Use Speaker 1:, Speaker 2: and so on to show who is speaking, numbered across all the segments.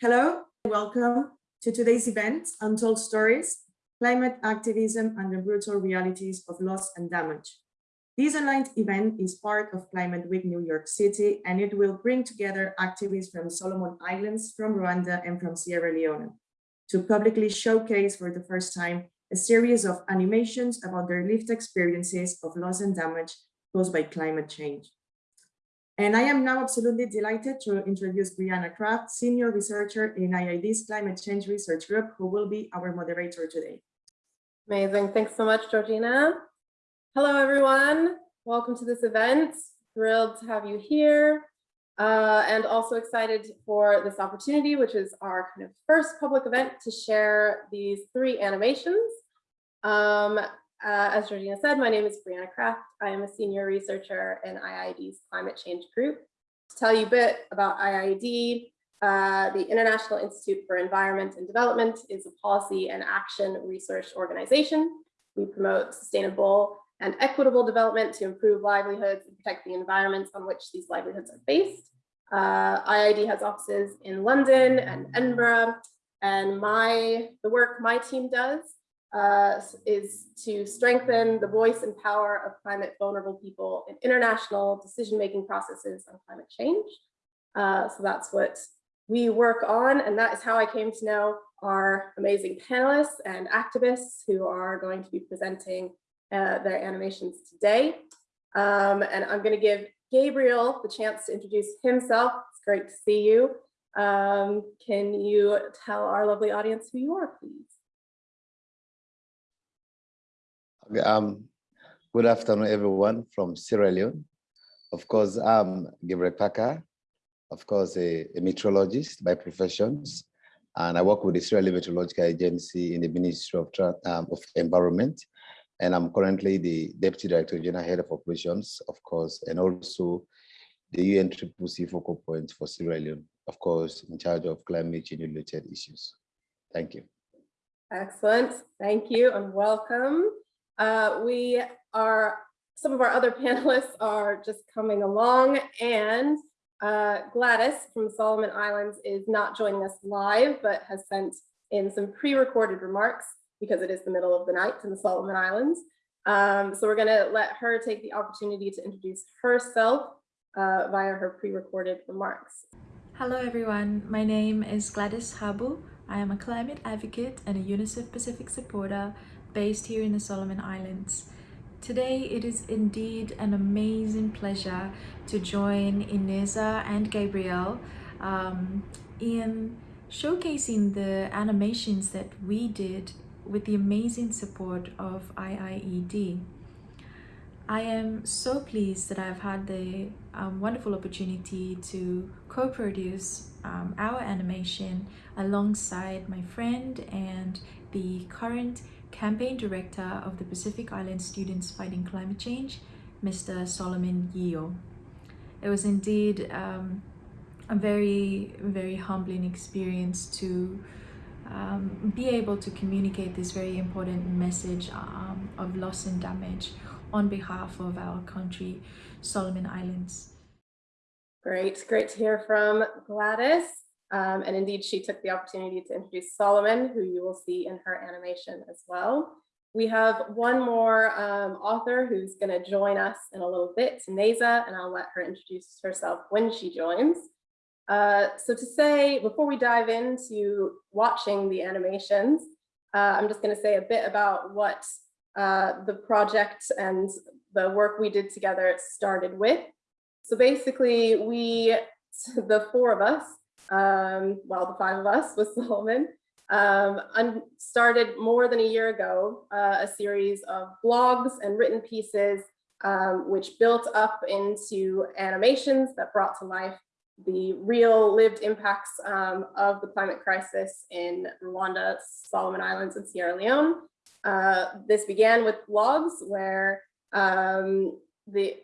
Speaker 1: Hello, welcome to today's event, Untold Stories, Climate Activism and the Brutal Realities of Loss and Damage. This online event is part of Climate Week New York City, and it will bring together activists from Solomon Islands, from Rwanda, and from Sierra Leone to publicly showcase for the first time a series of animations about their lived experiences of loss and damage caused by climate change. And I am now absolutely delighted to introduce Brianna Craft, Senior Researcher in IIED's Climate Change Research Group, who will be our moderator today.
Speaker 2: Amazing. Thanks so much, Georgina. Hello, everyone. Welcome to this event. Thrilled to have you here. Uh, and also excited for this opportunity, which is our kind of first public event to share these three animations. Um, uh, as Georgina said, my name is Brianna Craft. I am a senior researcher in IIED's climate change group. To tell you a bit about IIED, uh, the International Institute for Environment and Development is a policy and action research organization. We promote sustainable and equitable development to improve livelihoods and protect the environments on which these livelihoods are based. Uh, IIED has offices in London and Edinburgh, and my the work my team does uh, is to strengthen the voice and power of climate vulnerable people in international decision-making processes on climate change. Uh, so that's what we work on, and that is how I came to know our amazing panelists and activists who are going to be presenting uh, their animations today. Um, and I'm going to give Gabriel the chance to introduce himself. It's great to see you. Um, can you tell our lovely audience who you are, please?
Speaker 3: Um, good afternoon, everyone from Sierra Leone. Of course, I'm Gabriel Kpaka, of course, a, a meteorologist by professions, and I work with the Sierra Leone Meteorological Agency in the Ministry of, um, of Environment and I'm currently the Deputy Director General Head of Operations, of course, and also the UNCCC focal point for Sierra Leone, of course, in charge of climate change related issues. Thank you.
Speaker 2: Excellent. Thank you and welcome. Uh, we are, some of our other panelists are just coming along and uh, Gladys from Solomon Islands is not joining us live, but has sent in some pre-recorded remarks because it is the middle of the night in the Solomon Islands. Um, so we're going to let her take the opportunity to introduce herself uh, via her pre-recorded remarks.
Speaker 4: Hello everyone, my name is Gladys Habu. I am a climate advocate and a UNICEF Pacific supporter based here in the Solomon Islands. Today it is indeed an amazing pleasure to join Ineza and Gabriel um, in showcasing the animations that we did with the amazing support of IIED. I am so pleased that I've had the um, wonderful opportunity to co-produce um, our animation alongside my friend and the current campaign director of the Pacific Island Students Fighting Climate Change, Mr. Solomon Yeo. It was indeed um, a very, very humbling experience to um, be able to communicate this very important message um, of loss and damage on behalf of our country, Solomon Islands.
Speaker 2: Great, great to hear from Gladys. Um, and indeed, she took the opportunity to introduce Solomon, who you will see in her animation as well. We have one more um, author who's going to join us in a little bit, Neza, and I'll let her introduce herself when she joins. Uh, so to say, before we dive into watching the animations, uh, I'm just going to say a bit about what uh, the project and the work we did together started with. So basically, we, the four of us, um, well, the five of us with Solomon, um, started more than a year ago uh, a series of blogs and written pieces um, which built up into animations that brought to life the real lived impacts um, of the climate crisis in Rwanda, Solomon Islands, and Sierra Leone. Uh, this began with blogs where um, the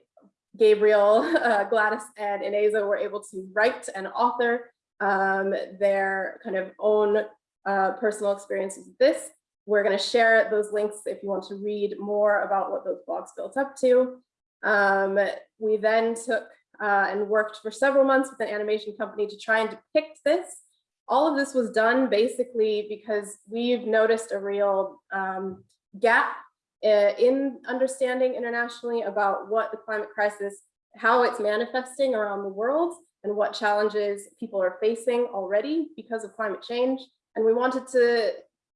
Speaker 2: Gabriel, uh, Gladys, and Ineza were able to write and author um, their kind of own uh, personal experiences with this. We're going to share those links if you want to read more about what those blogs built up to. Um, we then took uh, and worked for several months with an animation company to try and depict this all of this was done basically because we've noticed a real um, gap uh, in understanding internationally about what the climate crisis, how it's manifesting around the world and what challenges people are facing already because of climate change. And we wanted to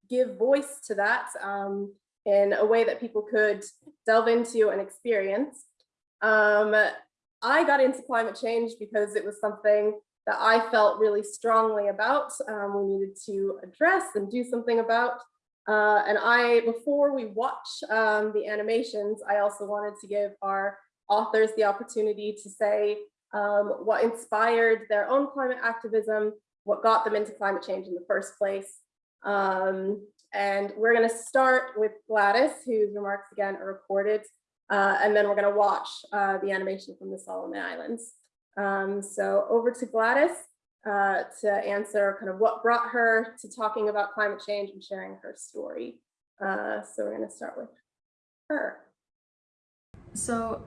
Speaker 2: give voice to that um, in a way that people could delve into and experience. Um, I got into climate change because it was something that I felt really strongly about, um, we needed to address and do something about. Uh, and I, before we watch um, the animations, I also wanted to give our authors the opportunity to say um, what inspired their own climate activism, what got them into climate change in the first place. Um, and we're gonna start with Gladys, whose remarks again are recorded, uh, and then we're gonna watch uh, the animation from the Solomon Islands. Um, so over to Gladys uh, to answer kind of what brought her to talking about climate change and sharing her story. Uh, so we're gonna start with her.
Speaker 4: So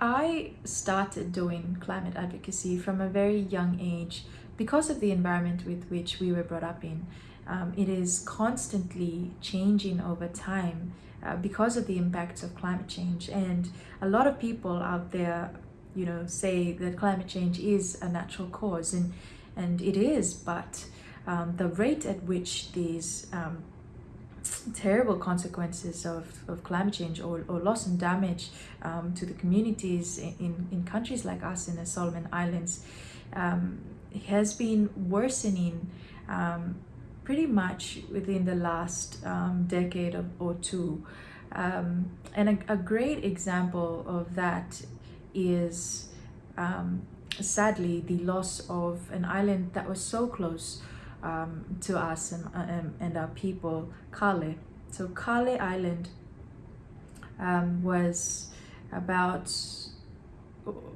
Speaker 4: I started doing climate advocacy from a very young age because of the environment with which we were brought up in. Um, it is constantly changing over time uh, because of the impacts of climate change and a lot of people out there you know say that climate change is a natural cause and and it is but um, the rate at which these um, terrible consequences of, of climate change or, or loss and damage um, to the communities in, in countries like us in the Solomon Islands um, has been worsening um, pretty much within the last um, decade of, or two. Um, and a, a, great example of that is um, sadly the loss of an island that was so close um, to us and, and, and, our people, Kale. So Kale Island um, was about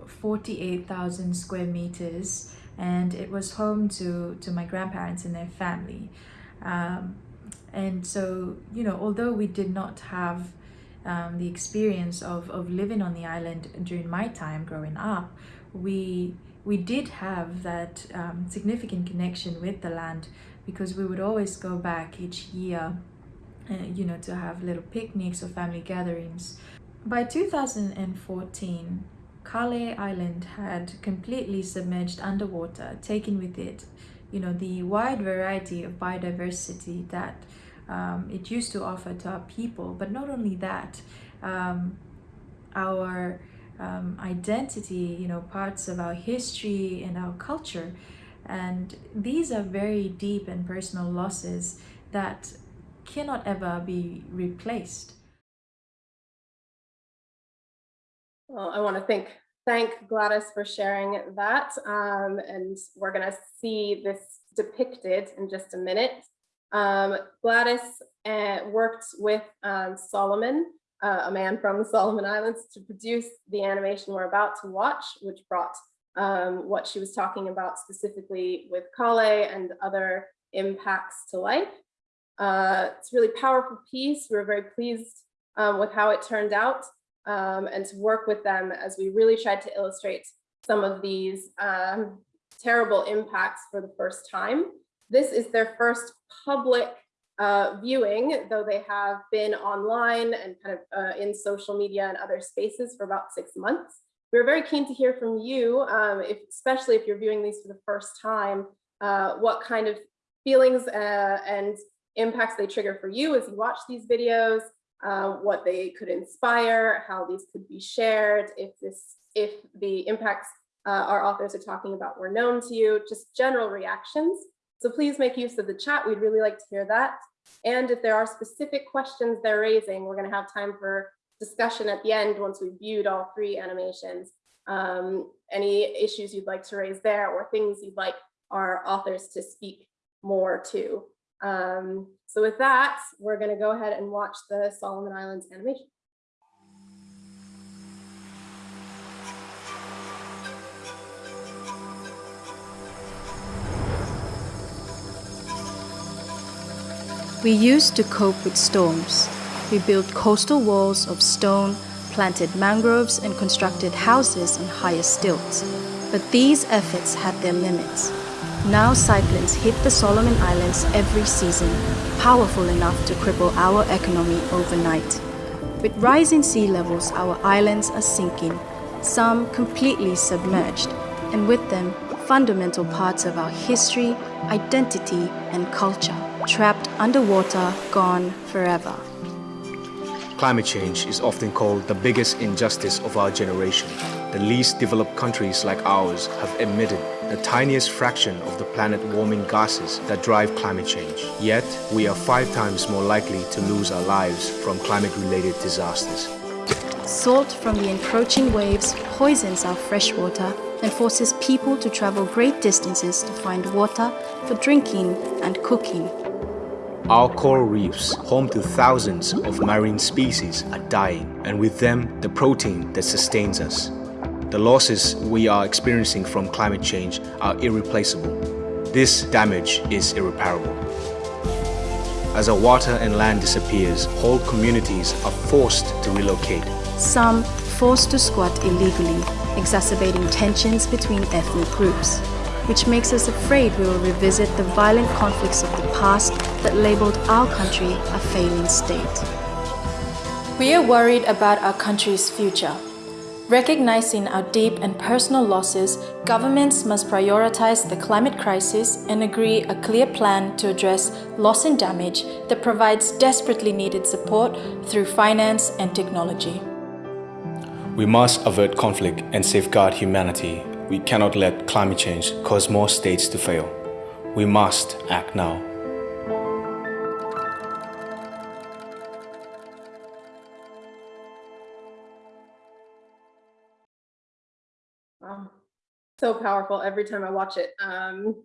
Speaker 4: 48,000 square meters and it was home to, to my grandparents and their family. Um, and so, you know, although we did not have um, the experience of, of living on the island during my time growing up, we we did have that um, significant connection with the land because we would always go back each year, uh, you know, to have little picnics or family gatherings. By 2014, Kale Island had completely submerged underwater, taking with it, you know, the wide variety of biodiversity that um, it used to offer to our people. But not only that, um, our um, identity, you know, parts of our history and our culture. And these are very deep and personal losses that cannot ever be replaced.
Speaker 2: Well, I want to thank thank Gladys for sharing that. Um, and we're going to see this depicted in just a minute. Um, Gladys uh, worked with um, Solomon, uh, a man from the Solomon Islands, to produce the animation we're about to watch, which brought um, what she was talking about specifically with Kale and other impacts to life. Uh, it's a really powerful piece. We were very pleased um, with how it turned out um, and to work with them as we really tried to illustrate some of these um, terrible impacts for the first time. This is their first public uh, viewing, though they have been online and kind of uh, in social media and other spaces for about six months. We're very keen to hear from you, um, if, especially if you're viewing these for the first time, uh, what kind of feelings uh, and impacts they trigger for you as you watch these videos, uh, what they could inspire, how these could be shared, if this, if the impacts uh, our authors are talking about were known to you, just general reactions. So please make use of the chat. We'd really like to hear that. And if there are specific questions they're raising, we're going to have time for discussion at the end once we've viewed all three animations. Um, any issues you'd like to raise there or things you'd like our authors to speak more to. Um, so with that, we're going to go ahead and watch the Solomon Islands animation.
Speaker 5: We used to cope with storms. We built coastal walls of stone, planted mangroves, and constructed houses on higher stilts. But these efforts had their limits. Now cyclones hit the Solomon Islands every season, powerful enough to cripple our economy overnight. With rising sea levels, our islands are sinking, some completely submerged, and with them, fundamental parts of our history, identity, and culture, trapped underwater, gone forever.
Speaker 6: Climate change is often called the biggest injustice of our generation. The least developed countries like ours have emitted the tiniest fraction of the planet warming gases that drive climate change. Yet, we are five times more likely to lose our lives from climate-related disasters.
Speaker 5: Salt from the encroaching waves poisons our fresh water and forces people to travel great distances to find water for drinking and cooking.
Speaker 6: Our coral reefs, home to thousands of marine species, are dying, and with them, the protein that sustains us. The losses we are experiencing from climate change are irreplaceable. This damage is irreparable. As our water and land disappears, whole communities are forced to relocate.
Speaker 5: Some forced to squat illegally, exacerbating tensions between ethnic groups, which makes us afraid we will revisit the violent conflicts of the past that labeled our country a failing state. We are worried about our country's future. Recognizing our deep and personal losses, governments must prioritize the climate crisis and agree a clear plan to address loss and damage that provides desperately needed support through finance and technology.
Speaker 6: We must avert conflict and safeguard humanity. We cannot let climate change cause more states to fail. We must act now.
Speaker 2: So powerful every time I watch it. Um,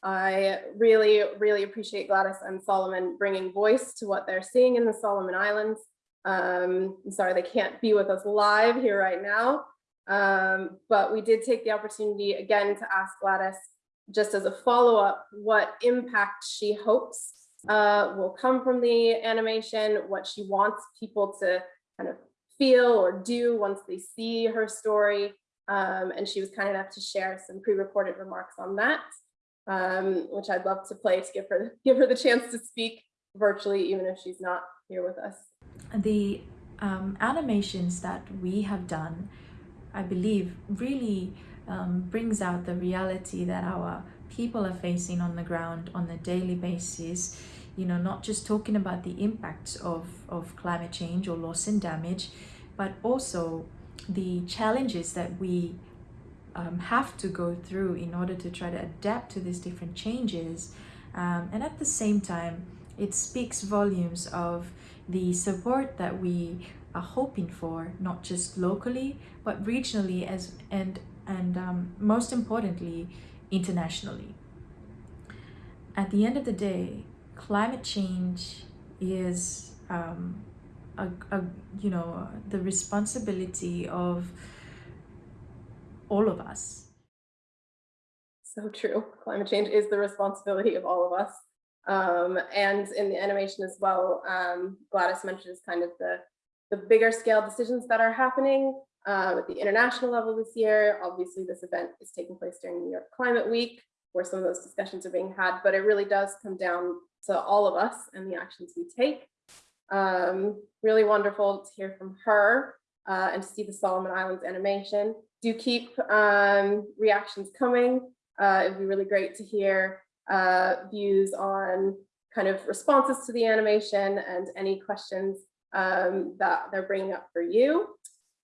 Speaker 2: I really, really appreciate Gladys and Solomon bringing voice to what they're seeing in the Solomon Islands. Um, I'm sorry they can't be with us live here right now, um, but we did take the opportunity again to ask Gladys, just as a follow-up, what impact she hopes uh, will come from the animation, what she wants people to kind of feel or do once they see her story. Um, and she was kind enough to share some pre-recorded remarks on that, um, which I'd love to play to give her give her the chance to speak virtually, even if she's not here with us.
Speaker 4: The um, animations that we have done, I believe, really um, brings out the reality that our people are facing on the ground on a daily basis. You know, not just talking about the impacts of, of climate change or loss and damage, but also the challenges that we um, have to go through in order to try to adapt to these different changes. Um, and at the same time, it speaks volumes of the support that we are hoping for, not just locally, but regionally as and and um, most importantly, internationally. At the end of the day, climate change is um, a, a, you know the responsibility of all of us.
Speaker 2: So true. Climate change is the responsibility of all of us. Um, and in the animation as well um, gladys mentions kind of the the bigger scale decisions that are happening uh, at the international level this year. Obviously this event is taking place during new york climate week where some of those discussions are being had but it really does come down to all of us and the actions we take um, really wonderful to hear from her uh, and to see the Solomon Islands animation. Do keep um, reactions coming. Uh, it'd be really great to hear uh, views on kind of responses to the animation and any questions um, that they're bringing up for you.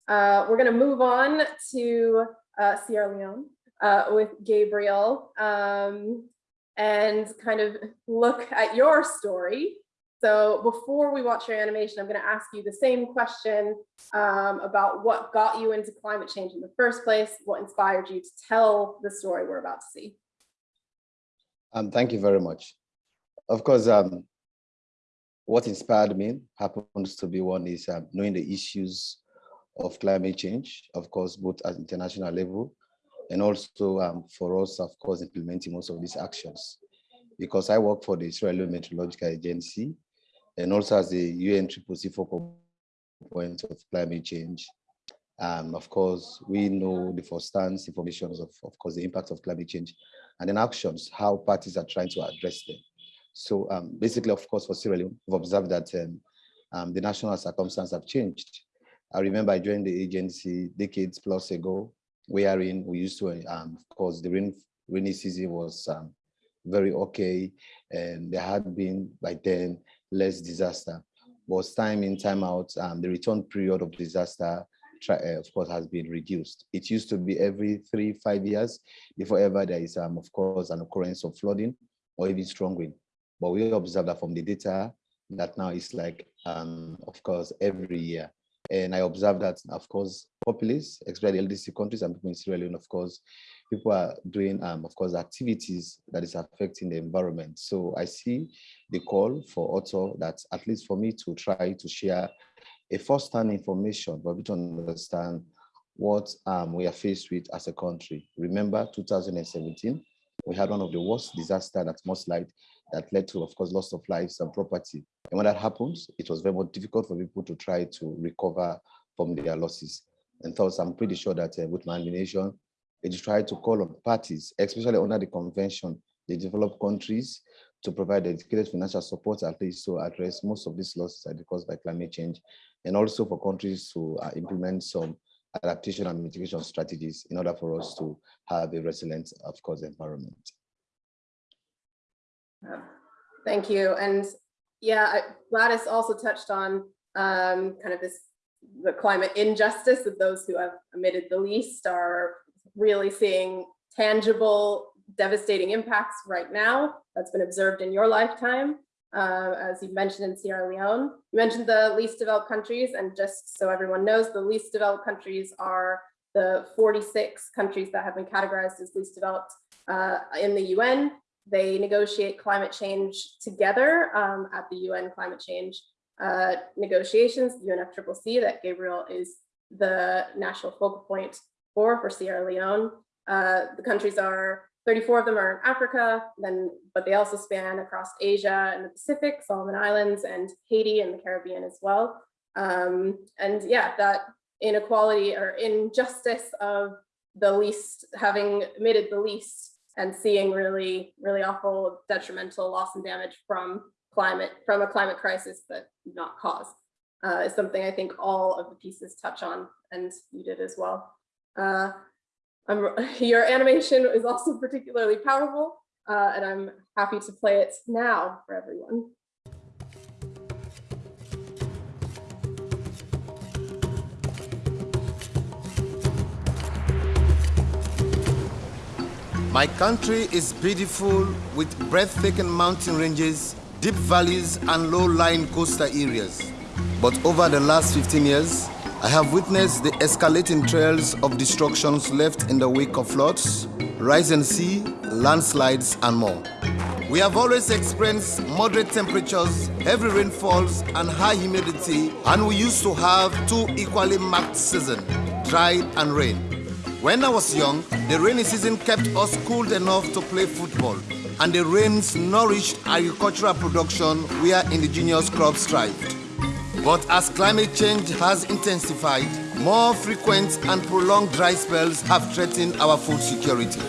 Speaker 2: Uh, we're going to move on to uh, Sierra Leone uh, with Gabriel um, and kind of look at your story so before we watch your animation, I'm going to ask you the same question um, about what got you into climate change in the first place, what inspired you to tell the story we're about to see.
Speaker 3: Um, thank you very much. Of course, um, what inspired me happens to be one is um, knowing the issues of climate change, of course, both at international level and also um, for us, of course, implementing most of these actions. Because I work for the Sierra Leone Meteorological Agency, and also as the UN Triple C focal point of climate change. Um, of course, we know the first stance information of, of course, the impact of climate change and then actions, how parties are trying to address them. So um, basically, of course, for Sierra Leone, we've observed that um, um, the national circumstances have changed. I remember I joined the agency decades plus ago, wherein we used to, um, of course, the rain, rainy season was um, very okay, and there had been by then less disaster. But time in, time out, um, the return period of disaster, try, uh, of course, has been reduced. It used to be every three, five years before ever there is, um, of course, an occurrence of flooding or even strong wind. But we observe that from the data that now is like, um, of course, every year. And I observe that, of course, populace, especially LDC countries and people in Sierra Leone, of course, people are doing, um, of course, activities that is affecting the environment. So I see the call for author that at least for me to try to share a first-hand information for me to understand what um, we are faced with as a country. Remember 2017, we had one of the worst disaster that most like that led to, of course, loss of lives and property. And when that happens, it was very much difficult for people to try to recover from their losses. And thus, I'm pretty sure that uh, with my administration, it tried to call on parties, especially under the convention, the developed countries, to provide dedicated financial support at least to address most of these losses that are caused by climate change, and also for countries to uh, implement some adaptation and mitigation strategies in order for us to have a resilient, of course, environment.
Speaker 2: Thank you. And yeah, Gladys also touched on um, kind of this, the climate injustice of those who have emitted the least are really seeing tangible, devastating impacts right now that's been observed in your lifetime. Uh, as you mentioned in Sierra Leone, you mentioned the least developed countries, and just so everyone knows, the least developed countries are the 46 countries that have been categorized as least developed uh, in the UN. They negotiate climate change together um, at the UN climate change uh, negotiations, UNFCCC that Gabriel is the national focal point for, for Sierra Leone. Uh, the countries are 34 of them are in Africa, then, but they also span across Asia and the Pacific, Solomon Islands and Haiti and the Caribbean as well. Um, and yeah, that inequality or injustice of the least having emitted the least and seeing really, really awful detrimental loss and damage from climate, from a climate crisis that not caused uh, is something I think all of the pieces touch on and you did as well. Uh, your animation is also particularly powerful, uh, and I'm happy to play it now for everyone.
Speaker 7: My country is beautiful with breathtaking mountain ranges, deep valleys, and low-lying coastal areas. But over the last 15 years, I have witnessed the escalating trails of destructions left in the wake of floods, rising sea, landslides, and more. We have always experienced moderate temperatures, heavy rainfalls, and high humidity, and we used to have two equally marked seasons, dry and rain. When I was young, the rainy season kept us cool enough to play football, and the rains nourished agricultural production where indigenous crops thrived. But as climate change has intensified, more frequent and prolonged dry spells have threatened our food security.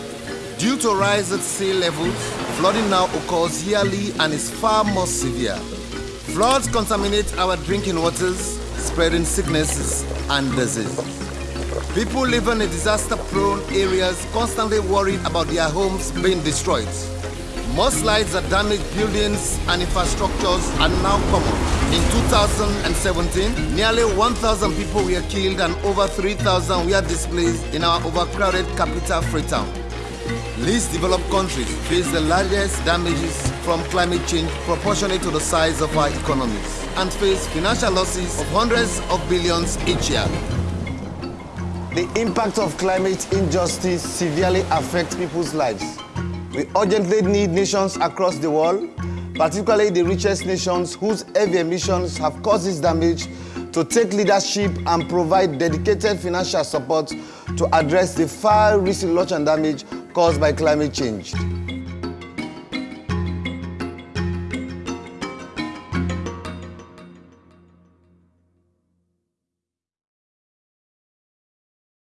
Speaker 7: Due to rise at sea levels, flooding now occurs yearly and is far more severe. Floods contaminate our drinking waters, spreading sicknesses and disease. People living in disaster-prone areas constantly worried about their homes being destroyed. Mudslides that damage buildings and infrastructures are now common. In 2017, nearly 1,000 people were killed and over 3,000 were displaced in our overcrowded capital, Freetown. Least developed countries face the largest damages from climate change proportionate to the size of our economies and face financial losses of hundreds of billions each year.
Speaker 8: The impact of climate injustice severely affects people's lives. We urgently need nations across the world, particularly the richest nations whose heavy emissions have caused this damage, to take leadership and provide dedicated financial support to address the far-reaching loss and damage caused by climate change.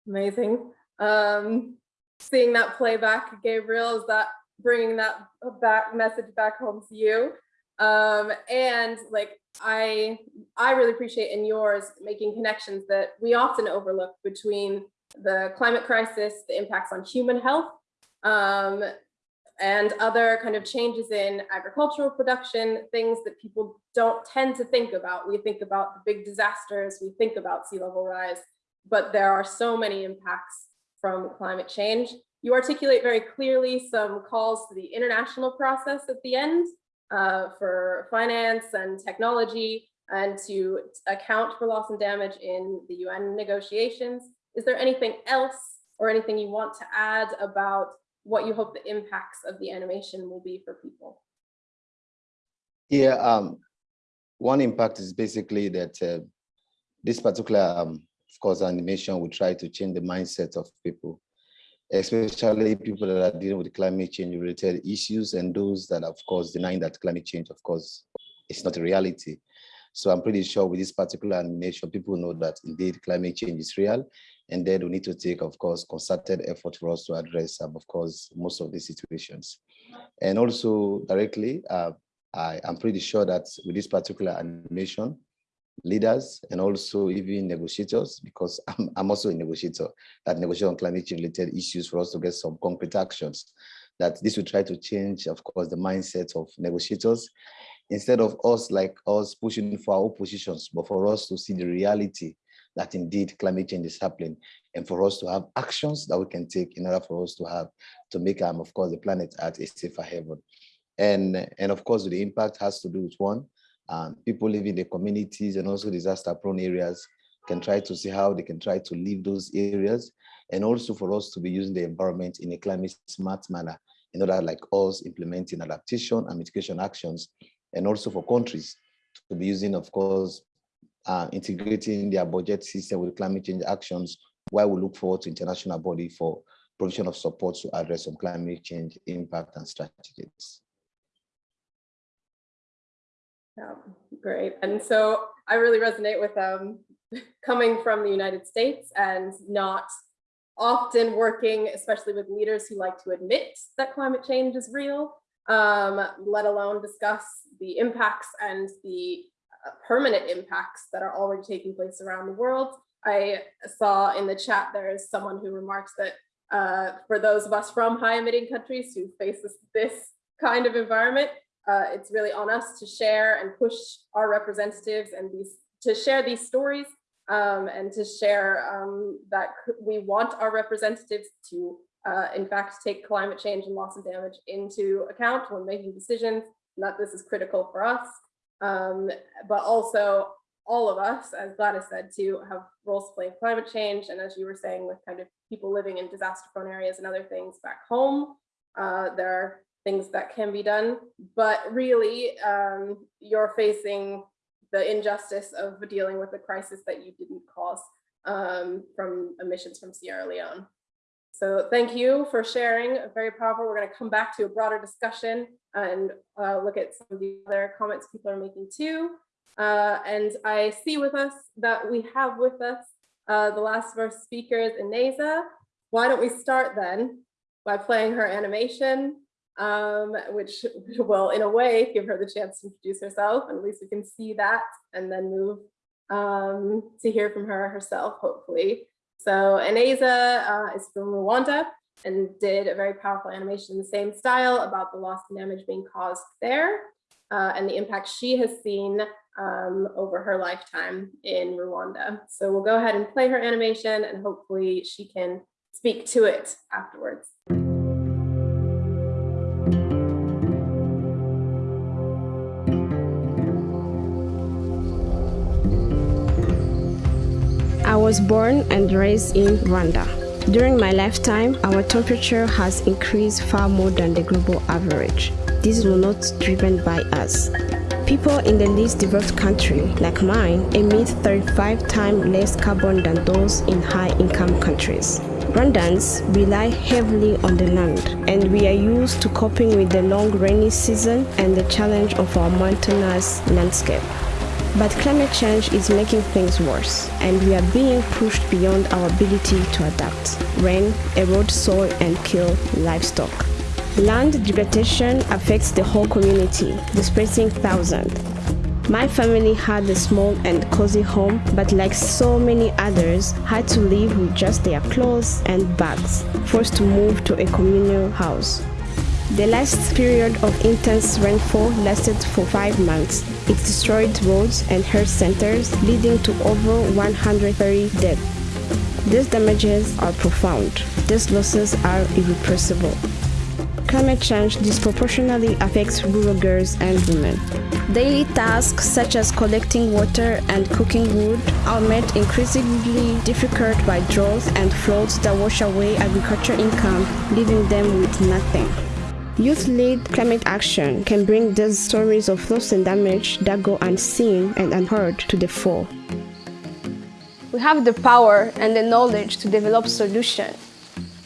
Speaker 2: Amazing. Um, seeing that playback, Gabriel, is that bringing that back message back home to you? Um, and like, I, I really appreciate in yours making connections that we often overlook between the climate crisis, the impacts on human health, um, and other kind of changes in agricultural production, things that people don't tend to think about. We think about the big disasters, we think about sea level rise, but there are so many impacts from climate change. You articulate very clearly some calls to the international process at the end uh, for finance and technology and to account for loss and damage in the UN negotiations. Is there anything else or anything you want to add about what you hope the impacts of the animation will be for people?
Speaker 3: Yeah, um, one impact is basically that uh, this particular, um, course, animation will try to change the mindset of people, especially people that are dealing with climate change related issues and those that, of course, denying that climate change, of course, is not a reality. So I'm pretty sure with this particular animation, people know that indeed climate change is real and then we need to take, of course, concerted effort for us to address, um, of course, most of these situations. And also directly, uh, I am pretty sure that with this particular animation, leaders and also even negotiators, because I'm, I'm also a negotiator, that negotiate on climate change related issues for us to get some concrete actions, that this will try to change, of course, the mindset of negotiators, instead of us like us pushing for our positions, but for us to see the reality that indeed climate change is happening and for us to have actions that we can take in order for us to have to make um, of course the planet Earth a safer heaven and and of course the impact has to do with one um, people living in the communities and also disaster prone areas can try to see how they can try to leave those areas and also for us to be using the environment in a climate smart manner in order like us implementing adaptation and mitigation actions and also for countries to be using of course uh, integrating their budget system with climate change actions while we look forward to international body for provision of support to address some climate change impact and strategies.
Speaker 2: Yeah, great. And so I really resonate with um, coming from the United States and not often working, especially with leaders who like to admit that climate change is real, um, let alone discuss the impacts and the uh, permanent impacts that are already taking place around the world. I saw in the chat there is someone who remarks that uh, for those of us from high emitting countries who face this, this kind of environment, uh, it's really on us to share and push our representatives and these to share these stories um, and to share um, that we want our representatives to uh, in fact take climate change and loss and damage into account when making decisions and that this is critical for us um, but also all of us, as Gladys said, to have roles to play in climate change. And as you were saying, with kind of people living in disaster prone areas and other things back home, uh, there are things that can be done. But really, um, you're facing the injustice of dealing with a crisis that you didn't cause um, from emissions from Sierra Leone. So thank you for sharing, very powerful. We're going to come back to a broader discussion and uh, look at some of the other comments people are making too. Uh, and I see with us that we have with us uh, the last of our speakers, Ineza. Why don't we start then by playing her animation, um, which will in a way give her the chance to introduce herself and at least we can see that and then move um, to hear from her herself, hopefully. So Ineza uh, is from Rwanda and did a very powerful animation in the same style about the loss and damage being caused there uh, and the impact she has seen um, over her lifetime in Rwanda. So we'll go ahead and play her animation and hopefully she can speak to it afterwards.
Speaker 9: Was born and raised in Rwanda. During my lifetime, our temperature has increased far more than the global average. This was not driven by us. People in the least developed country, like mine, emit 35 times less carbon than those in high-income countries. Rwandans rely heavily on the land, and we are used to coping with the long rainy season and the challenge of our mountainous landscape. But climate change is making things worse, and we are being pushed beyond our ability to adapt. Rain, erode soil, and kill livestock. Land degradation affects the whole community, displacing thousands. My family had a small and cozy home, but like so many others, had to live with just their clothes and bags, forced to move to a communal house. The last period of intense rainfall lasted for five months. It destroyed roads and health centers, leading to over 130 deaths. These damages are profound. These losses are irreversible. Climate change disproportionately affects rural girls and women. Daily tasks such as collecting water and cooking wood are made increasingly difficult by droughts and floods that wash away agriculture income, leaving them with nothing. Youth-led climate action can bring these stories of loss and damage that go unseen and unheard to the fore.
Speaker 10: We have the power and the knowledge to develop solutions,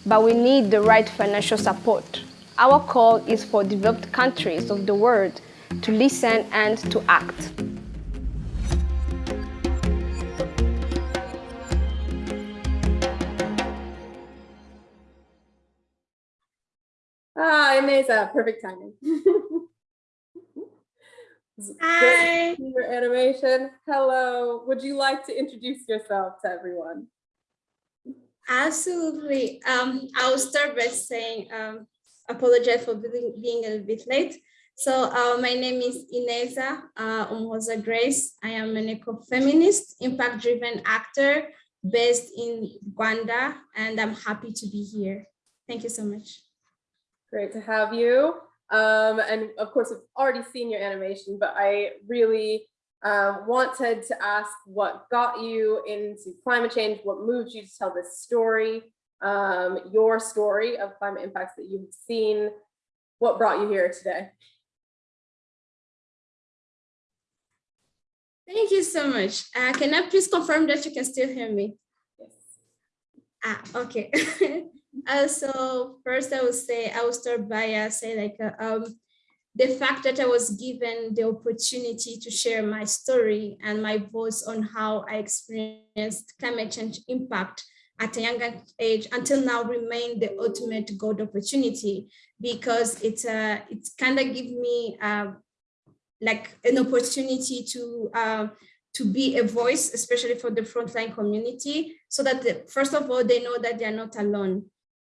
Speaker 10: but we need the right financial support. Our call is for developed countries of the world to listen and to act.
Speaker 2: Ah, Ineza, perfect timing.
Speaker 11: Hi.
Speaker 2: Your animation. Hello. Would you like to introduce yourself to everyone?
Speaker 11: Absolutely. Um, I'll start by saying, um, apologize for being, being a bit late. So uh, my name is Ineza uh, Umuhoza Grace. I am an eco-feminist, impact-driven actor based in Rwanda, and I'm happy to be here. Thank you so much.
Speaker 2: Great to have you. Um, and of course, I've already seen your animation, but I really uh, wanted to ask what got you into climate change, what moved you to tell this story, um, your story of climate impacts that you've seen, what brought you here today?
Speaker 11: Thank you so much. Uh, can I please confirm that you can still hear me?
Speaker 2: Yes.
Speaker 11: Ah, okay. uh, so first I will say, I will start by uh, say like, uh, um, the fact that I was given the opportunity to share my story and my voice on how I experienced climate change impact at a younger age until now remain the ultimate gold opportunity because it's uh, it's kind of give me uh, like an opportunity to uh, to be a voice, especially for the frontline community, so that the, first of all, they know that they are not alone.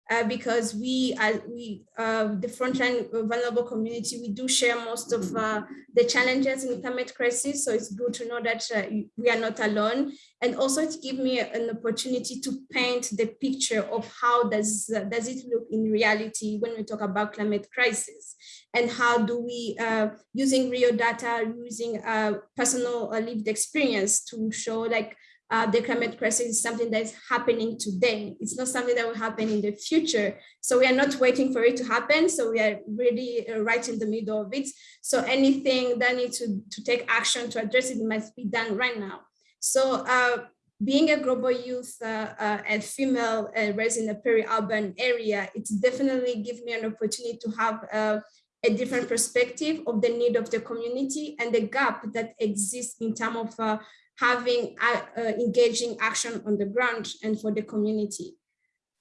Speaker 11: Uh, because we are we uh, the frontline vulnerable community we do share most of uh, the challenges in the climate crisis. So it's good to know that uh, we are not alone. And also it gives me an opportunity to paint the picture of how does uh, does it look in reality when we talk about climate crisis? And how do we uh, using real data using personal lived experience to show like uh, the climate crisis is something that is happening today. It's not something that will happen in the future. So we are not waiting for it to happen. So we are really uh, right in the middle of it. So anything that needs to, to take action to address it must be done right now. So uh, being a global youth uh, uh, and female uh, raised in a peri-urban area, it's definitely give me an opportunity to have a different perspective of the need of the community and the gap that exists in terms of having uh, uh, engaging action on the ground and for the community.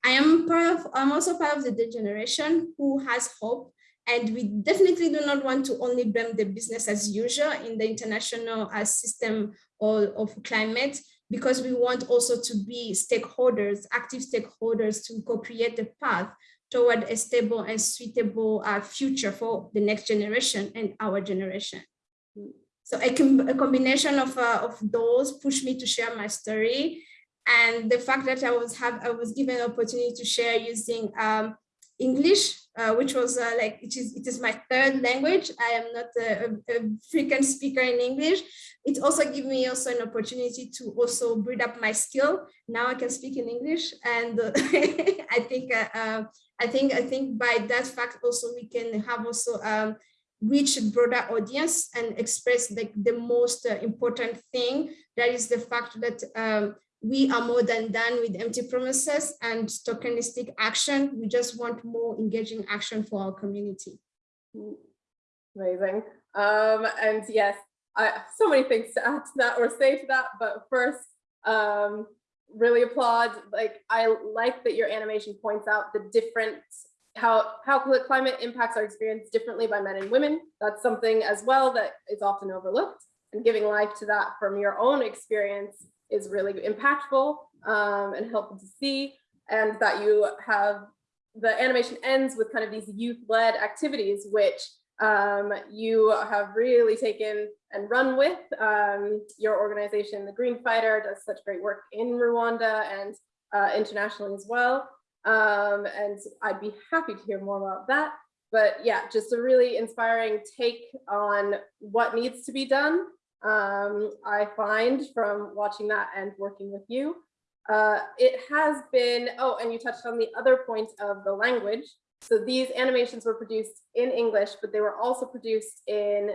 Speaker 11: I am part of, I'm also part of the generation who has hope and we definitely do not want to only blame the business as usual in the international uh, system of, of climate because we want also to be stakeholders, active stakeholders to co-create the path toward a stable and suitable uh, future for the next generation and our generation. So a, com a combination of, uh, of those pushed me to share my story. And the fact that I was have I was given an opportunity to share using um, English, uh, which was uh, like it is it is my third language. I am not a, a, frequent speaker in English. It also gave me also an opportunity to also build up my skill. Now I can speak in English, and uh, I think uh, uh, I think I think by that fact also we can have also um, reach a broader audience and express the, the most uh, important thing. That is the fact that um, we are more than done with empty promises and tokenistic action. We just want more engaging action for our community.
Speaker 2: Amazing. Um, and yes, I so many things to add to that or say to that, but first, um, really applaud. Like I like that your animation points out the different how how climate impacts our experience differently by men and women. That's something as well that is often overlooked. And giving life to that from your own experience is really impactful um, and helpful to see. And that you have the animation ends with kind of these youth-led activities, which um, you have really taken and run with. Um, your organization, the Green Fighter, does such great work in Rwanda and uh, internationally as well. Um, and I'd be happy to hear more about that. But yeah, just a really inspiring take on what needs to be done. Um, I find from watching that and working with you. Uh, it has been, oh, and you touched on the other point of the language. So these animations were produced in English, but they were also produced in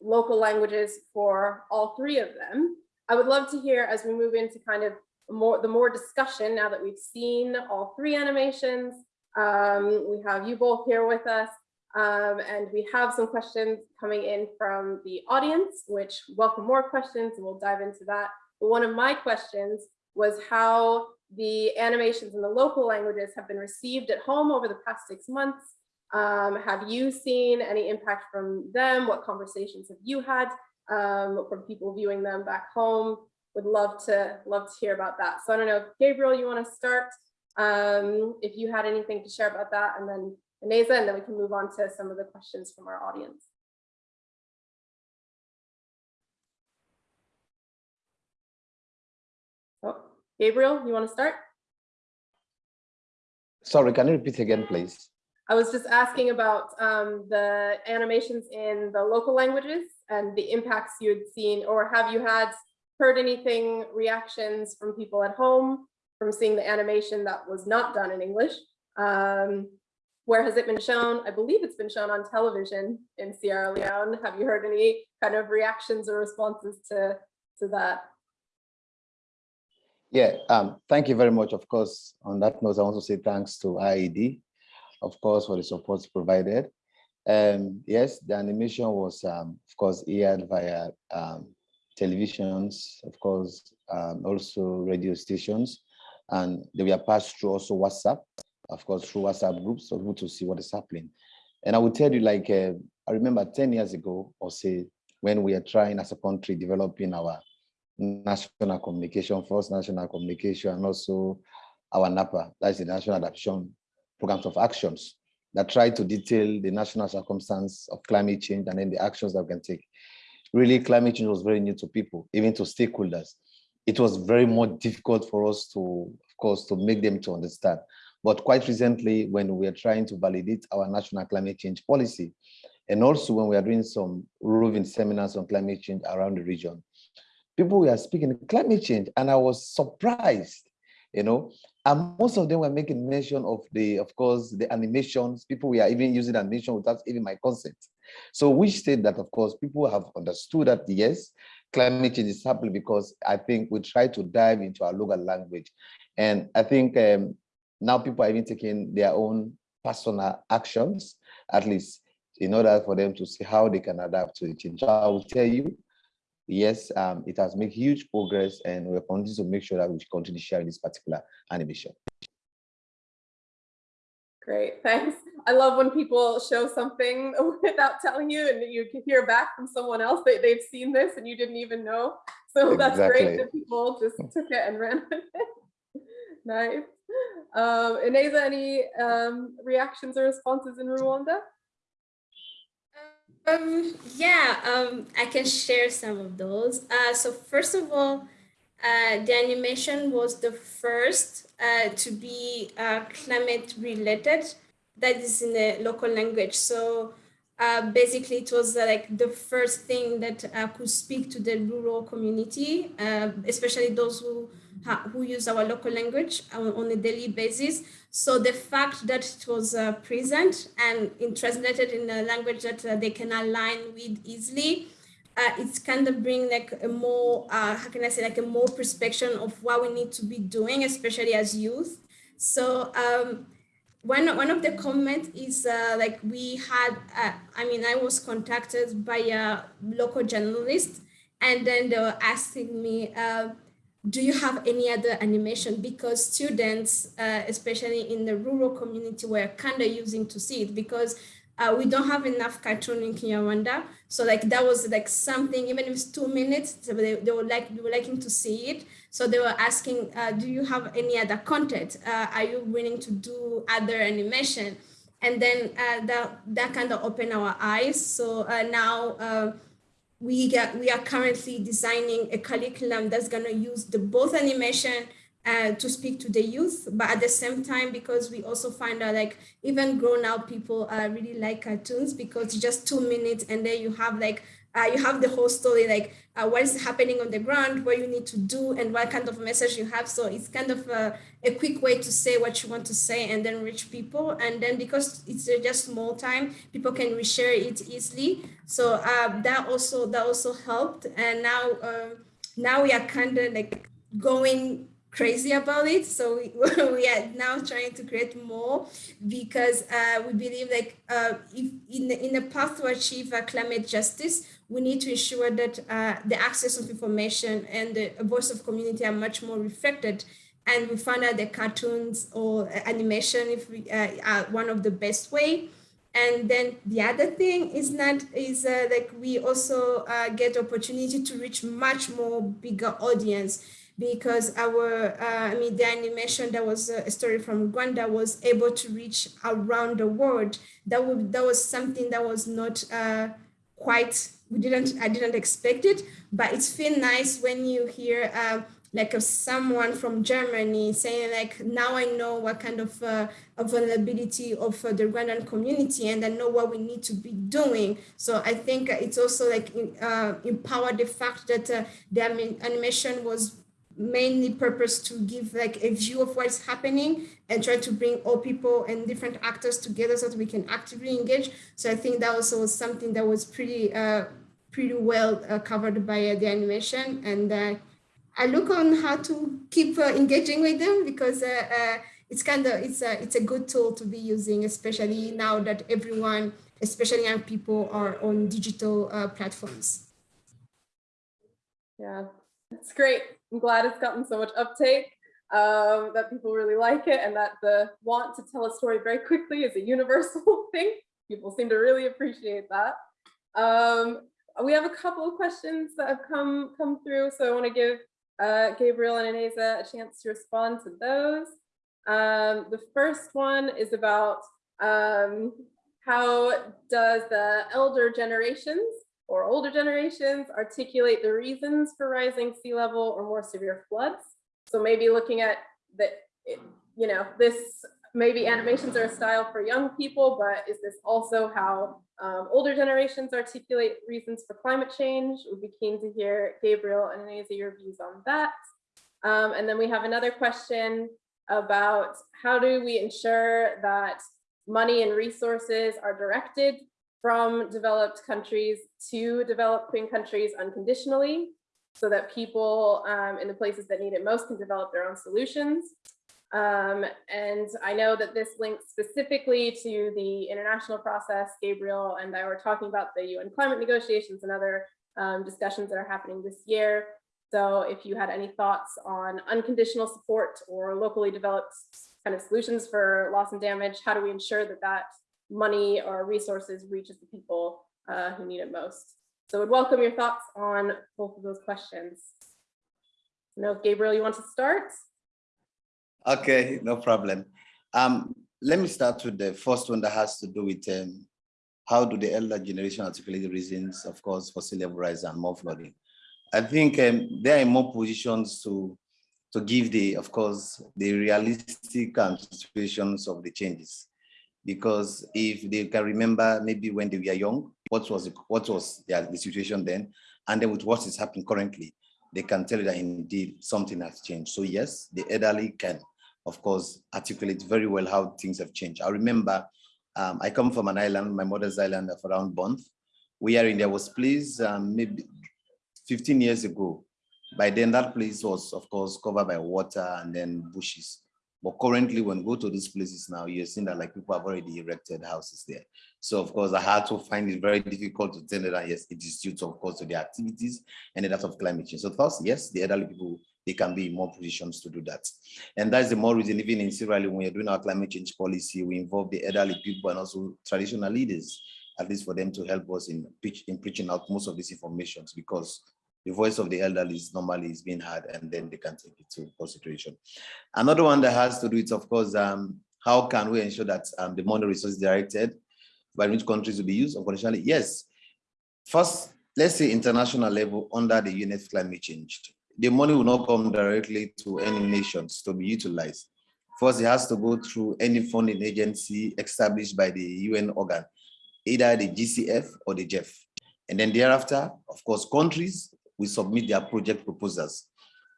Speaker 2: local languages for all three of them. I would love to hear as we move into kind of more the more discussion now that we've seen all three animations. Um, we have you both here with us um, and we have some questions coming in from the audience, which welcome more questions and we'll dive into that. But one of my questions was how the animations in the local languages have been received at home over the past six months. Um, have you seen any impact from them? What conversations have you had um, from people viewing them back home? Would love to love to hear about that. So I don't know, if Gabriel, you want to start? Um, if you had anything to share about that, and then Ineza, and then we can move on to some of the questions from our audience. Oh, Gabriel, you want to start?
Speaker 3: Sorry, can you repeat again, please?
Speaker 2: I was just asking about um, the animations in the local languages and the impacts you had seen, or have you had heard anything, reactions from people at home from seeing the animation that was not done in English? Um, where has it been shown? I believe it's been shown on television in Sierra Leone. Have you heard any kind of reactions or responses to, to that?
Speaker 3: Yeah, um, thank you very much. Of course, on that note, I want to say thanks to IIED, of course, for the support provided. Um, yes, the animation was, um, of course, aired via um, televisions, of course, um, also radio stations, and they were passed through also WhatsApp, of course, through WhatsApp groups for people to see what is happening. And I will tell you, like, uh, I remember 10 years ago, or say, when we are trying as a country developing our national communication, first national communication, and also our NAPA, that's the National Adaptation Programs of Actions that try to detail the national circumstance of climate change and then the actions that we can take. Really, climate change was very new to people, even to stakeholders. It was very more difficult for us to, of course, to make them to understand. But quite recently, when we are trying to validate our national climate change policy, and also when we are doing some roving seminars on climate change around the region, people were speaking climate change and I was surprised, you know, and most of them were making mention of the, of course, the animations, people were even using animation without even my consent. So we state that, of course, people have understood that, yes, climate change is happening because I think we try to dive into our local language. And I think um, now people are even taking their own personal actions, at least in order for them to see how they can adapt to the change. So I will tell you, yes, um, it has made huge progress and we're continuing to make sure that we continue sharing this particular animation.
Speaker 2: Great, thanks. I love when people show something without telling you and you can hear back from someone else that they've seen this and you didn't even know. So that's great that people just took it and ran with it. nice. Um, Ineza, any um, reactions or responses in Rwanda?
Speaker 11: Um, yeah, um, I can share some of those. Uh, so first of all, uh, the animation was the first uh, to be uh, climate related that is in the local language. So uh, basically it was uh, like the first thing that I could speak to the rural community, especially those who who use our local language on, on, a daily basis. So the fact that it was uh, present and in, translated in a language that uh, they can align with easily, uh, it's kind of bring like a more, uh, how can I say, like a more perspective of what we need to be doing, especially as youth. So um, one one of the comments is uh, like we had uh, i mean i was contacted by a local journalist and then they were asking me uh, do you have any other animation because students uh, especially in the rural community were kind of using to see it because uh, we don't have enough cartoon in Kinyarwanda. So like that was like something, even if it's two minutes, they, they were like, they were liking to see it. So they were asking, uh, do you have any other content? Uh, are you willing to do other animation? And then uh, that, that kind of opened our eyes. So uh, now uh, we get, we are currently designing a curriculum that's gonna use the both animation uh, to speak to the youth, but at the same time, because we also find out like even grown up people really like cartoons because it's just two minutes and then you have like uh, you have the whole story like uh, what is happening on the ground, what you need to do, and what kind of message you have. So it's kind of a, a quick way to say what you want to say and then reach people. And then because it's just small time, people can reshare it easily. So uh, that also that also helped. And now uh, now we are kind of like going crazy about it. So we, we are now trying to create more because uh, we believe like uh, if in the, in the path to achieve uh, climate justice, we need to ensure that uh, the access of information and the voice of community are much more reflected. And we found out that cartoons or animation if we, uh, are one of the best way. And then the other thing is not is uh, like we also get opportunity to reach much more bigger audience because our, uh, I mean, the animation that was a story from Rwanda was able to reach around the world. That would, that was something that was not uh, quite, we didn't, I didn't expect it, but it's feel nice when you hear uh, like someone from Germany saying like, now I know what kind of uh, vulnerability of uh, the Rwandan community and I know what we need to be doing. So I think it's also like uh, empower the fact that uh, the animation was mainly purpose to give like a view of what's happening and try to bring all people and different actors together so that we can actively engage. So I think that also was something that was pretty uh, pretty well uh, covered by uh, the animation. And uh, I look on how to keep uh, engaging with them because uh, uh, it's kind of it's a it's a good tool to be using, especially now that everyone, especially young people, are on digital platforms.
Speaker 2: Yeah, it's great. I'm glad it's gotten so much uptake, um, that people really like it and that the want to tell a story very quickly is a universal thing. People seem to really appreciate that. Um, we have a couple of questions that have come come through, so I want to give uh, Gabriel and Ineza a chance to respond to those. Um, the first one is about um, how does the elder generations or older generations articulate the reasons for rising sea level or more severe floods. So maybe looking at the, you know, this maybe animations are a style for young people, but is this also how um, older generations articulate reasons for climate change? We'd be keen to hear Gabriel and Ineza your views on that. Um, and then we have another question about how do we ensure that money and resources are directed from developed countries to developing countries unconditionally so that people um, in the places that need it most can develop their own solutions. Um, and I know that this links specifically to the international process. Gabriel and I were talking about the UN climate negotiations and other um, discussions that are happening this year. So if you had any thoughts on unconditional support or locally developed kind of solutions for loss and damage, how do we ensure that that money or resources reaches the people uh, who need it most. So would welcome your thoughts on both of those questions. No, Gabriel, you want to start?
Speaker 3: Okay, no problem. Um, let me start with the first one that has to do with um, how do the elder generation articulate the reasons, of course, for sea level rise and more flooding. I think um, they are in more positions to to give the, of course, the realistic situations of the changes because if they can remember maybe when they were young, what was the, what was the, the situation then, and then with what is happening currently, they can tell you that indeed something has changed. So yes, the elderly can, of course, articulate very well how things have changed. I remember um, I come from an island, my mother's island of around Bonthe. We are in there was place um, maybe 15 years ago. By then that place was of course covered by water and then bushes. But currently, when you go to these places now, you're seeing that like people have already erected houses there. So of course, I had to find it very difficult to tell that yes, it is due to, of course, to the activities and the that of climate change. So first, yes, the elderly people, they can be in more positions to do that. And that's the more reason, even in Sierra Leone, when we're doing our climate change policy, we involve the elderly people and also traditional leaders, at least for them to help us in, pitch, in preaching out most of these informations because the voice of the elderly is normally is being heard and then they can take it to consideration. Another one that has to do with, of course, um, how can we ensure that um, the money resources directed by which countries will be used unconditionally? Yes. First, let's say international level under the UNF climate change. The money will not come directly to any nations to be utilized. First, it has to go through any funding agency established by the UN organ, either the GCF or the GEF. And then thereafter, of course, countries will submit their project proposals.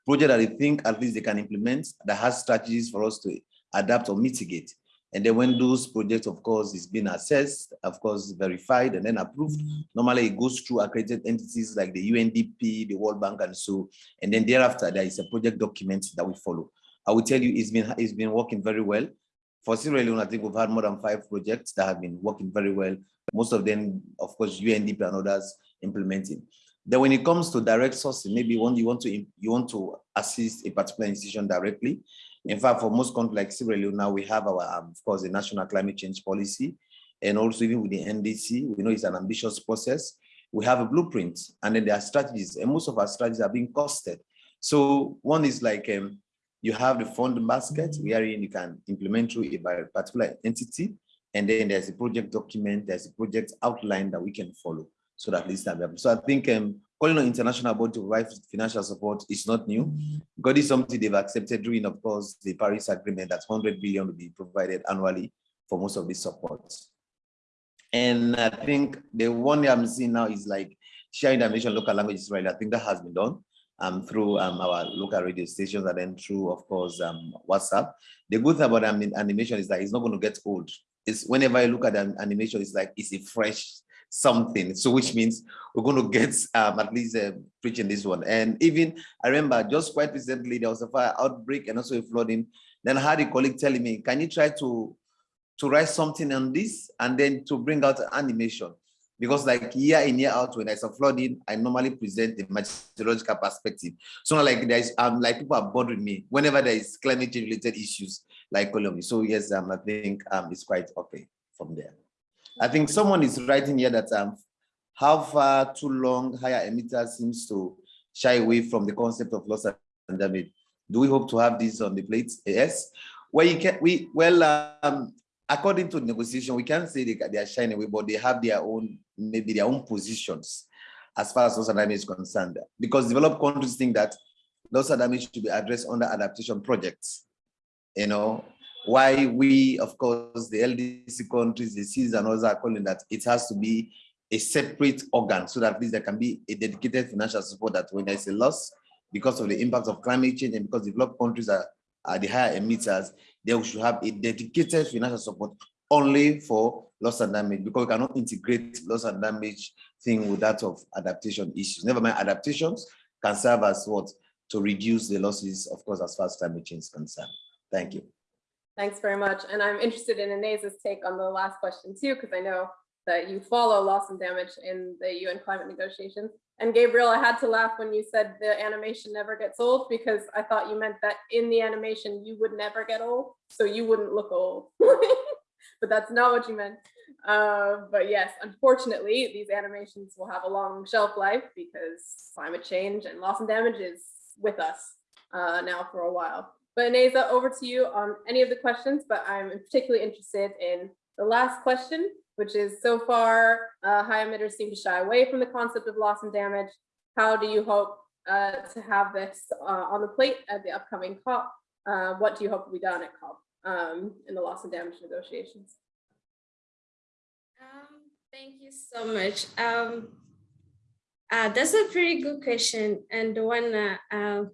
Speaker 3: Project that they think at least they can implement that has strategies for us to adapt or mitigate. And then when those projects, of course, is being assessed, of course, verified and then approved, normally it goes through accredited entities like the UNDP, the World Bank, and so, and then thereafter there is a project document that we follow. I will tell you, it's been it's been working very well. For Sierra Leone, I think we've had more than five projects that have been working very well. Most of them, of course, UNDP and others implementing. Then when it comes to direct sourcing, maybe when you want to you want to assist a particular institution directly. In fact, for most countries like Sierra Leone, now we have our, um, of course, the national climate change policy, and also even with the NDC, we know it's an ambitious process. We have a blueprint, and then there are strategies, and most of our strategies are being costed. So one is like um, you have the fund basket wherein you can implement through a particular entity, and then there's a project document, there's a project outline that we can follow so that at least available. So I think um, calling on international body to provide financial support is not new. God is something they've accepted during, of course, the Paris Agreement that 100 billion will be provided annually for most of these supports. And I think the one I'm seeing now is like sharing the animation local languages, right? I think that has been done um, through um, our local radio stations and then through, of course, um, WhatsApp. The good thing about animation is that it's not going to get old. It's whenever I look at an animation, it's like it's a fresh something. So which means we're going to get um, at least uh, preaching this one. And even I remember just quite recently, there was a fire outbreak and also a flooding. Then I had a colleague telling me, can you try to, to write something on this and then to bring out animation? Because like year in, year out, when there's a flooding, I normally present the meteorological perspective. So like there's um like people are bothering me whenever there is climate change related issues like Colombia. So yes, um, I think um it's quite okay from there. I think someone is writing here that um, how far too long higher emitter seems to shy away from the concept of loss and damage. Do we hope to have this on the plate? Yes. Well, you can we well um, according to negotiation, we can't say they, they are shying away, but they have their own maybe their own positions as far as loss and damage is concerned. Because developed countries think that loss and damage should be addressed under adaptation projects. You know, why we, of course, the LDC countries, the Cs and others are calling that it has to be a separate organ so that at least there can be a dedicated financial support that when there's a loss because of the impact of climate change and because developed countries are, are the higher emitters, they should have a dedicated financial support only for loss and damage because we cannot integrate loss and damage thing with that of adaptation issues. Never mind adaptations can serve as what to reduce the losses, of course, as far as climate change is concerned. Thank you.
Speaker 2: Thanks very much. And I'm interested in Ineza's take on the last question too, because I know that you follow loss and damage in the UN climate negotiations. And Gabriel, I had to laugh when you said the animation never gets old because I thought you meant that in the animation you would never get old, so you wouldn't look old. but that's not what you meant. Uh, but yes, unfortunately, these animations will have a long shelf life because climate change and loss and damage is with us uh, now for a while. But Ineza, over to you on any of the questions, but I'm particularly interested in the last question, which is so far uh, high emitters seem to shy away from the concept of loss and damage. How do you hope uh, to have this uh, on the plate at the upcoming COP? Uh, what do you hope will be done at COP um, in the loss and damage negotiations?
Speaker 11: Um, thank you so much. Um, uh, that's a pretty good question and the one uh,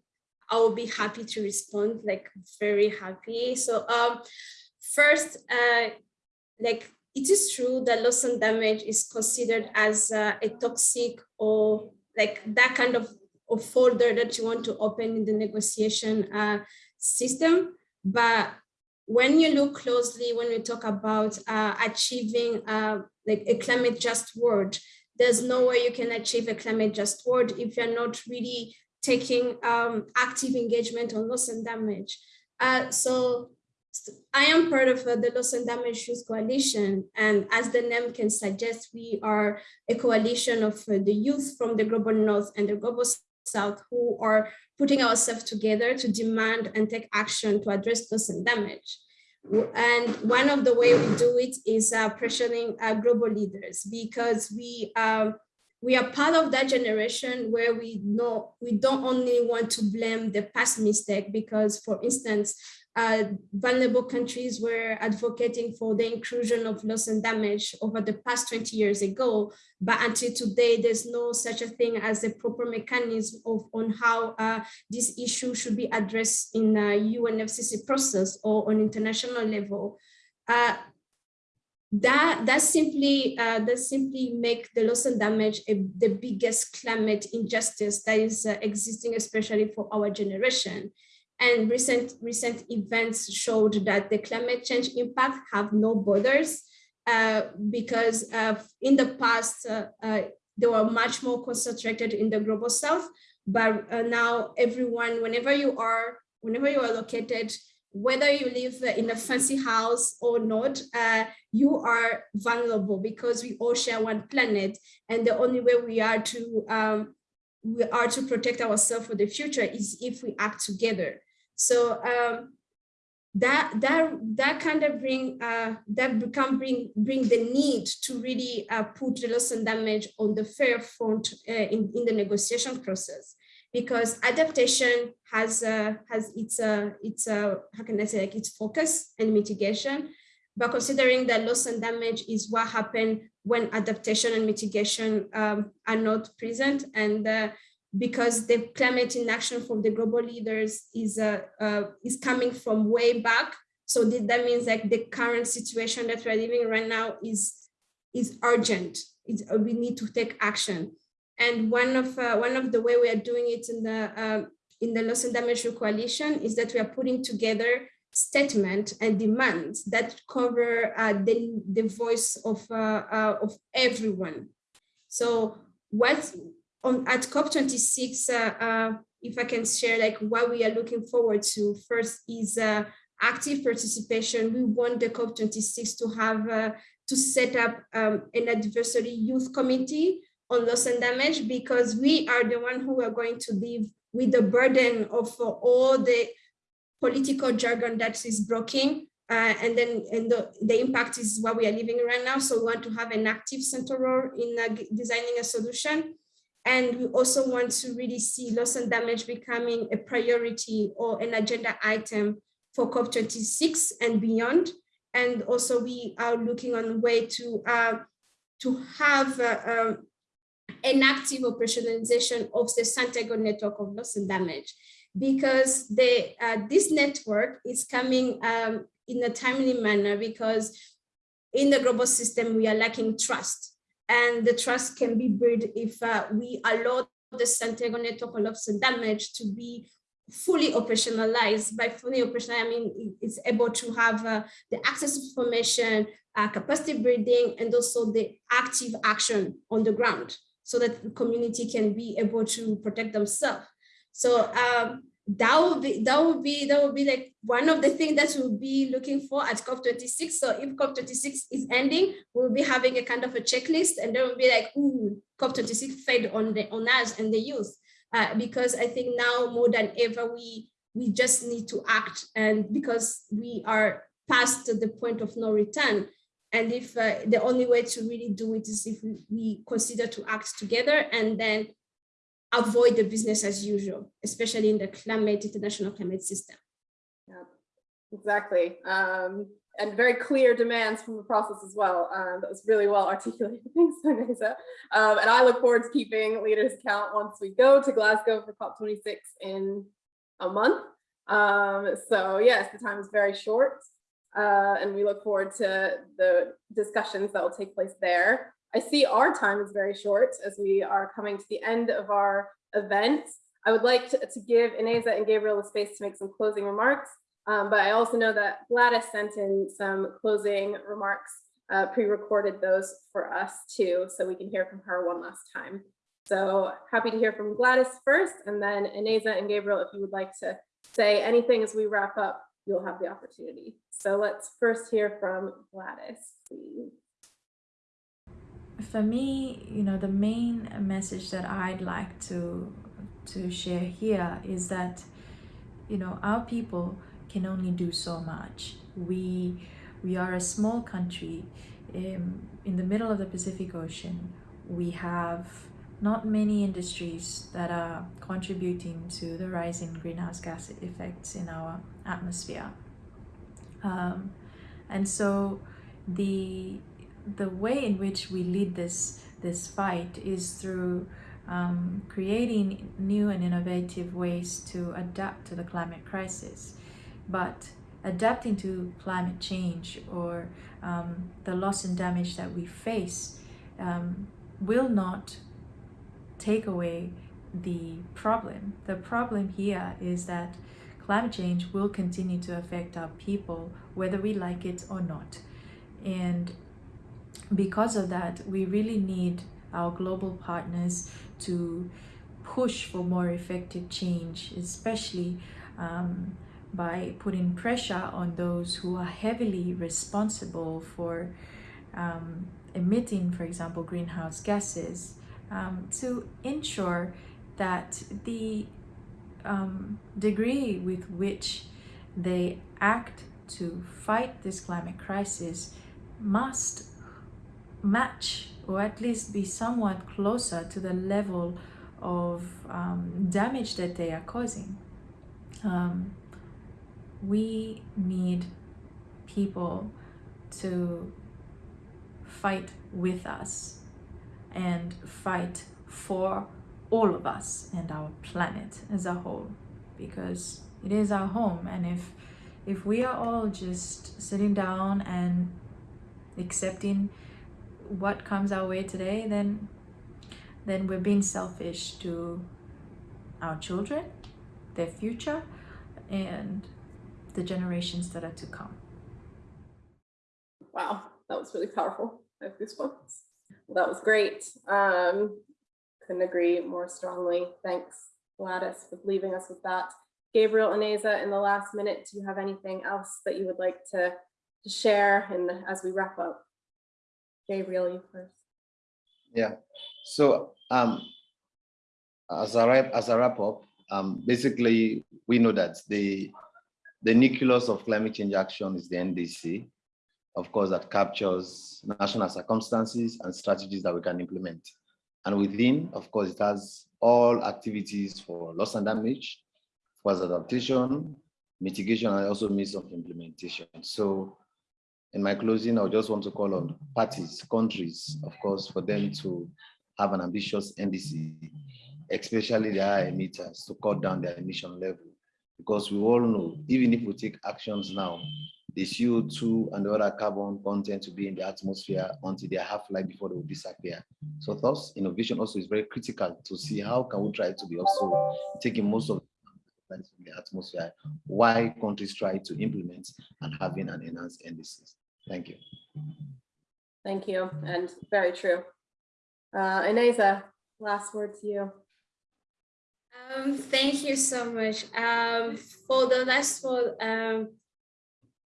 Speaker 11: I will be happy to respond, like very happy. So um, first, uh, like it is true that loss and damage is considered as uh, a toxic or like that kind of, of folder that you want to open in the negotiation uh, system. But when you look closely, when we talk about uh, achieving uh, like a climate just world, there's no way you can achieve a climate just world if you're not really taking um, active engagement on loss and damage. Uh, so I am part of uh, the Loss and Damage Youth Coalition, and as the name can suggest, we are a coalition of uh, the youth from the global north and the global south who are putting ourselves together to demand and take action to address loss and damage. And one of the way we do it is uh, pressuring uh, global leaders because we um, we are part of that generation where we know we don't only want to blame the past mistake because, for instance, uh, vulnerable countries were advocating for the inclusion of loss and damage over the past 20 years ago. But until today, there's no such a thing as a proper mechanism of on how uh, this issue should be addressed in a UNFCCC process or on international level. Uh, that that simply uh, that simply make the loss and damage a, the biggest climate injustice that is uh, existing, especially for our generation. And recent, recent events showed that the climate change impact have no borders uh, because in the past, uh, uh, they were much more concentrated in the global south, but uh, now everyone, whenever you are, whenever you are located, whether you live in a fancy house or not, uh, you are vulnerable because we all share one planet. And the only way we are to um, we are to protect ourselves for the future is if we act together. So um, that that that kind of bring uh, that become bring bring the need to really uh, put the loss and damage on the fair front uh, in in the negotiation process because adaptation has uh, has its uh, its uh, how can I say like its focus and mitigation, but considering that loss and damage is what happened when adaptation and mitigation um, are not present and uh, because the climate inaction from the global leaders is uh, uh, is coming from way back. So that means like the current situation that we're living right now is is urgent. It's, we need to take action. And one of uh, one of the way we are doing it in the uh, in the loss and damage coalition is that we are putting together statement and demands that cover uh, the the voice of of everyone. So what on at COP26, uh, uh, if I can share like what we are looking forward to, first is uh, active participation. We want the COP26 to have uh, to set up um, an advisory youth committee on loss and damage because we are the one who are going to live with the burden of uh, all the political jargon that is blocking uh, and then and the, the impact is what we are living right now. So we want to have an active central role in uh, designing a solution. And we also want to really see loss and damage becoming a priority or an agenda item for COP26 and beyond. And also we are looking on way to, uh, to have uh, um, an active operationalization of the Santiago network of loss and damage because the, uh, this network is coming um, in a timely manner because in the global system, we are lacking trust and the trust can be built if uh, we allow the Santiago network of loss and damage to be fully operationalized. By fully operational, I mean it's able to have uh, the access to information, uh, capacity building, and also the active action on the ground so that the community can be able to protect themselves. So um, that would be that would be that would be like one of the things that we'll be looking for at COP26. So if COP26 is ending, we'll be having a kind of a checklist, and then we'll be like, ooh, COP26 fed on the on us and the youth, uh, because I think now more than ever we we just need to act, and because we are past the point of no return. And if uh, the only way to really do it is if we, consider to act together and then avoid the business as usual, especially in the climate, international climate system.
Speaker 2: Yeah, exactly. Um, and very clear demands from the process as well. Um, that was really well articulated. Thanks, Ineza. Um, and I look forward to keeping leaders account once we go to Glasgow for COP26 in a month. Um, so yes, the time is very short. Uh, and we look forward to the discussions that will take place there. I see our time is very short as we are coming to the end of our event. I would like to, to give Ineza and Gabriel the space to make some closing remarks. Um, but I also know that Gladys sent in some closing remarks, uh, pre-recorded those for us too, so we can hear from her one last time. So happy to hear from Gladys first, and then Ineza and Gabriel, if you would like to say anything as we wrap up, you'll have the opportunity. So let's first hear from Gladys, please.
Speaker 4: For me, you know, the main message that I'd like to to share here is that, you know, our people can only do so much. We we are a small country in, in the middle of the Pacific Ocean. We have not many industries that are contributing to the rise in greenhouse gas effects in our atmosphere. Um, and so the the way in which we lead this this fight is through um, creating new and innovative ways to adapt to the climate crisis. But adapting to climate change or um, the loss and damage that we face um, will not take away the problem. The problem here is that climate change will continue to affect our people whether we like it or not. And because of that, we really need our global partners to push for more effective change, especially um, by putting pressure on those who are heavily responsible for um, emitting, for example, greenhouse gases, um, to ensure that the um, degree with which they act to fight this climate crisis must match or at least be somewhat closer to the level of um, damage that they are causing. Um, we need people to fight with us and fight for all of us and our planet as a whole because it is our home. And if if we are all just sitting down and accepting what comes our way today then then we're being selfish to our children their future and the generations that are to come.
Speaker 2: Wow that was really powerful. I have goosebumps that was great. Um couldn't agree more strongly. Thanks gladys for leaving us with that. Gabriel Ineza, in the last minute do you have anything else that you would like to, to share and as we wrap up? Gabriel, you first.
Speaker 3: Yeah. So um, as a as a wrap up, um, basically we know that the the nucleus of climate change action is the NDC, of course, that captures national circumstances and strategies that we can implement. And within, of course, it has all activities for loss and damage, for adaptation, mitigation, and also means of implementation. So in my closing, I just want to call on parties, countries, of course, for them to have an ambitious NDC, especially the high emitters to cut down their emission level. Because we all know, even if we take actions now, the CO2 and the other carbon content to be in the atmosphere until they half-life before they will disappear. So thus, innovation also is very critical to see how can we try to be also taking most of in the atmosphere, why countries try to implement and having an enhanced NDCs. Thank you.
Speaker 2: Thank you, and very true. Uh, Ineza, last word to you.
Speaker 11: Um, thank you so much. Um, for the last one, um,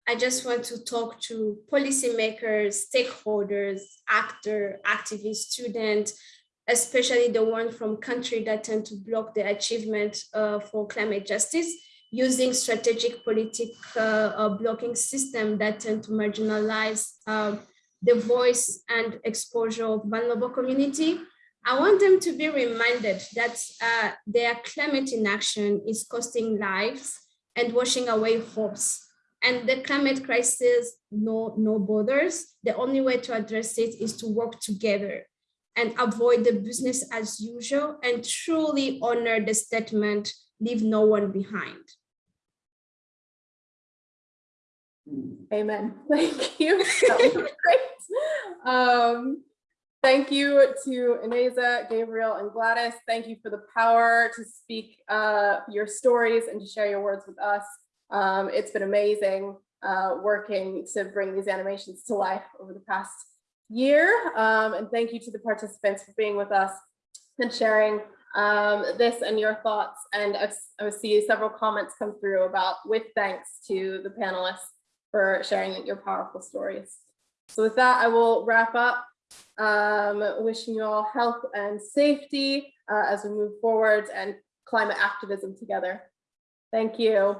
Speaker 11: I just want to talk to policymakers, stakeholders, actor, activists, students, especially the one from country that tend to block the achievement uh, for climate justice using strategic politic uh, blocking system that tend to marginalize uh, the voice and exposure of vulnerable community. I want them to be reminded that uh, their climate inaction is costing lives and washing away hopes. And the climate crisis, no, no borders. The only way to address it is to work together and avoid the business as usual and truly honor the statement, leave no one behind.
Speaker 2: Amen. Thank you. Um, thank you to Ineza, Gabriel, and Gladys. Thank you for the power to speak uh, your stories and to share your words with us. Um, it's been amazing uh, working to bring these animations to life over the past year. Um, and thank you to the participants for being with us and sharing um, this and your thoughts. And I see several comments come through about with thanks to the panelists for sharing your powerful stories. So with that, I will wrap up. Um, wishing you all health and safety uh, as we move forward and climate activism together. Thank you.